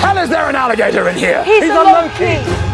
hell is there an alligator in here? He's, He's a, a monkey. monkey.